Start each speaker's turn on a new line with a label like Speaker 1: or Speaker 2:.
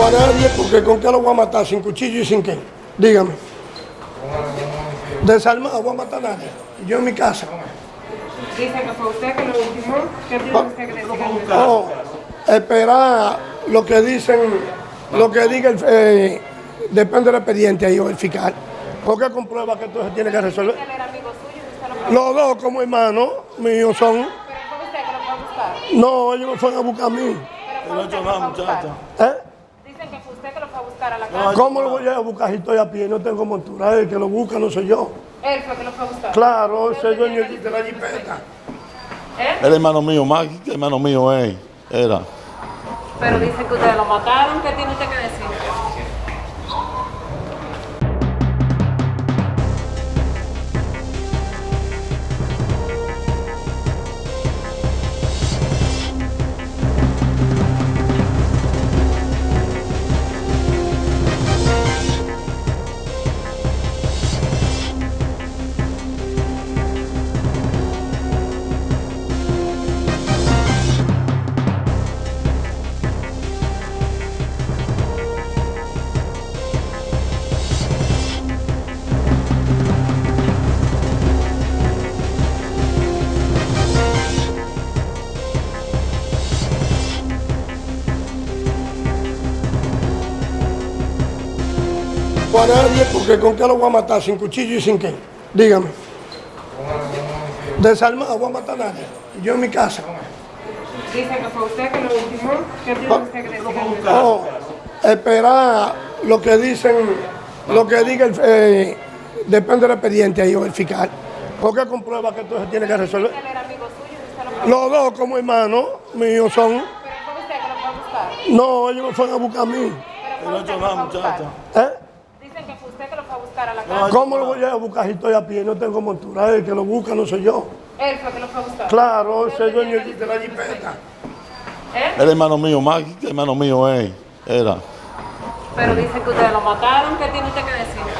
Speaker 1: a nadie, porque ¿con qué lo voy a matar? ¿Sin cuchillo y sin qué? Dígame. Desarmado, voy a matar a nadie. Yo en mi casa.
Speaker 2: Dice que fue usted que lo ultimó. ¿Qué tiene usted que decir?
Speaker 1: No, esperar lo que dicen, lo que diga el, eh, depende del expediente ahí o el fiscal. Porque comprueba que esto se tiene que resolver.
Speaker 2: Él era amigo suyo, usted lo fue
Speaker 1: Los dos como hermanos míos son.
Speaker 2: Pero fue usted que lo fue a buscar.
Speaker 1: No, ellos me fueron a buscar a mí.
Speaker 2: Pero fue usted que lo fue a buscar.
Speaker 1: ¿Eh?
Speaker 2: Dicen que fue usted que lo fue a buscar a la casa.
Speaker 1: ¿Cómo lo voy a buscar si estoy a pie? No tengo montura. El que lo busca no soy yo.
Speaker 2: Él fue que lo fue a buscar.
Speaker 1: Claro, soy dueño de la jipeta.
Speaker 2: ¿Eh?
Speaker 3: El hermano mío, más que hermano mío es, era.
Speaker 2: Pero dicen que ustedes lo mataron. ¿Qué tiene usted que decir?
Speaker 1: A nadie, porque ¿con qué lo voy a matar? ¿Sin cuchillo y sin qué? Dígame. Desarmado, voy a matar a nadie. Yo en mi casa.
Speaker 2: Dice que fue usted que lo ultimó. ¿Qué tiene usted que decir?
Speaker 1: No, esperar lo que dicen, lo que diga el, eh, depende del expediente ahí o el fiscal. Porque comprueba que esto se tiene que resolver.
Speaker 2: Era amigo suyo,
Speaker 1: Los dos como hermanos míos son.
Speaker 2: Pero fue usted que lo fue a buscar.
Speaker 1: No, ellos me fueron a buscar a mí.
Speaker 2: Pero fue usted que lo fue a buscar.
Speaker 1: ¿Eh?
Speaker 2: Buscar a la casa.
Speaker 1: ¿Cómo lo voy a buscar si estoy a pie? No tengo montura. El que lo busca no soy yo.
Speaker 2: Él fue que lo fue a buscar.
Speaker 1: Claro, soy dueño de la jipeta.
Speaker 2: ¿Eh?
Speaker 3: El hermano mío, más que hermano mío es, era.
Speaker 2: Pero dicen que ustedes lo mataron. ¿Qué tiene usted que decir?